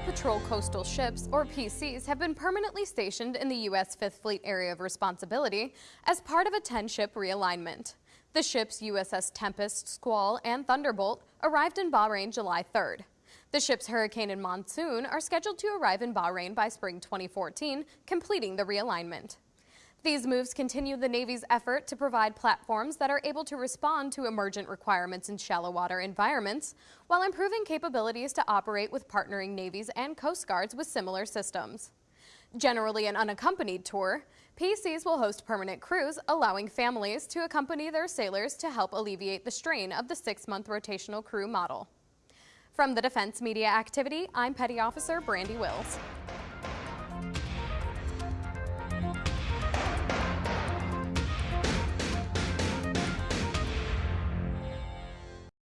Patrol Coastal Ships, or PCs, have been permanently stationed in the U.S. Fifth Fleet Area of Responsibility as part of a 10-ship realignment. The ships USS Tempest, Squall, and Thunderbolt arrived in Bahrain July 3rd. The ships Hurricane and Monsoon are scheduled to arrive in Bahrain by spring 2014, completing the realignment. These moves continue the Navy's effort to provide platforms that are able to respond to emergent requirements in shallow water environments, while improving capabilities to operate with partnering navies and coast guards with similar systems. Generally an unaccompanied tour, PCs will host permanent crews, allowing families to accompany their sailors to help alleviate the strain of the six-month rotational crew model. From the Defense Media Activity, I'm Petty Officer Brandy Wills.